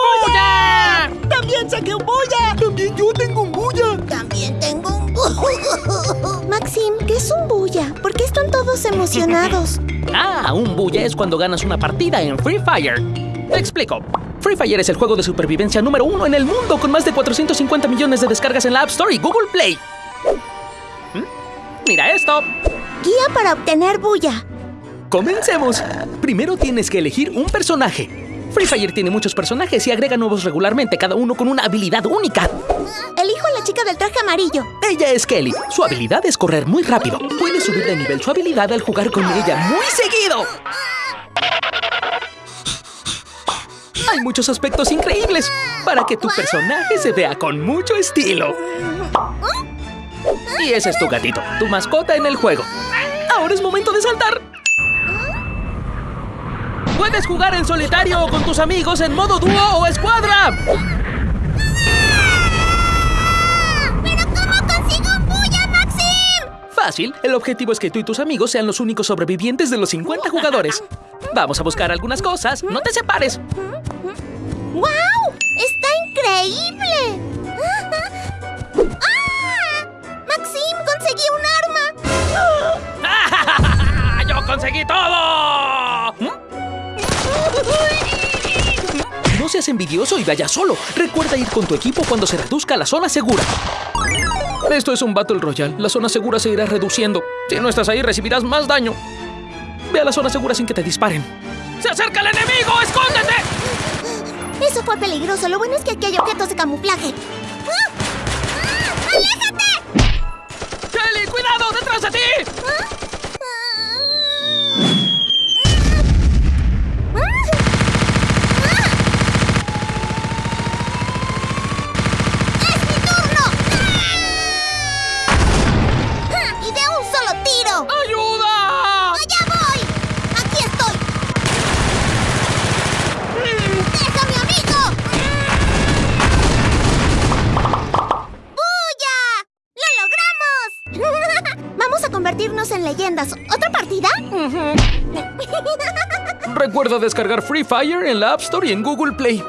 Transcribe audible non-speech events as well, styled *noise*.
¡Buya! ¡También saqué un bulla! ¡También yo tengo un bulla! También tengo un... *laughs* Maxim, ¿qué es un bulla? ¿Por qué están todos emocionados? *laughs* Ah, un bulla es cuando ganas una partida en Free Fire. Te explico. Free Fire es el juego de supervivencia número uno en el mundo con más de 450 millones de descargas en la App Store y Google Play. ¿Mm? Mira esto. Guía para obtener bulla. Comencemos. Primero tienes que elegir un personaje. Free Fire tiene muchos personajes y agrega nuevos regularmente, cada uno con una habilidad única. Elijo a la chica del traje amarillo. Ella es Kelly. Su habilidad es correr muy rápido. Puedes subir de nivel su habilidad al jugar con ella muy seguido. Hay muchos aspectos increíbles para que tu personaje se vea con mucho estilo. Y ese es tu gatito, tu mascota en el juego. Ahora es momento de saltar. Puedes jugar en solitario o con tus amigos en modo dúo o escuadra. ¿Pero cómo consigo un bulla, Maxim? Fácil, el objetivo es que tú y tus amigos sean los únicos sobrevivientes de los 50 jugadores. Vamos a buscar algunas cosas, no te separes. ¡Wow! ¡Está increíble! ¡Ah! ¡Maxim, conseguí un arma! *laughs* ¡Yo conseguí todo! No seas envidioso y vaya solo. Recuerda ir con tu equipo cuando se reduzca la zona segura. Esto es un Battle Royale. La zona segura se irá reduciendo. Si no estás ahí, recibirás más daño. Ve a la zona segura sin que te disparen. ¡Se acerca el enemigo! ¡Escóndete! Eso fue peligroso. Lo bueno es que aquí hay objetos de camuflaje. ¡Ah! ¡Ah! ¡Aléjate! A convertirnos en leyendas. ¿Otra partida? *laughs* Recuerda descargar Free Fire en la App Store y en Google Play.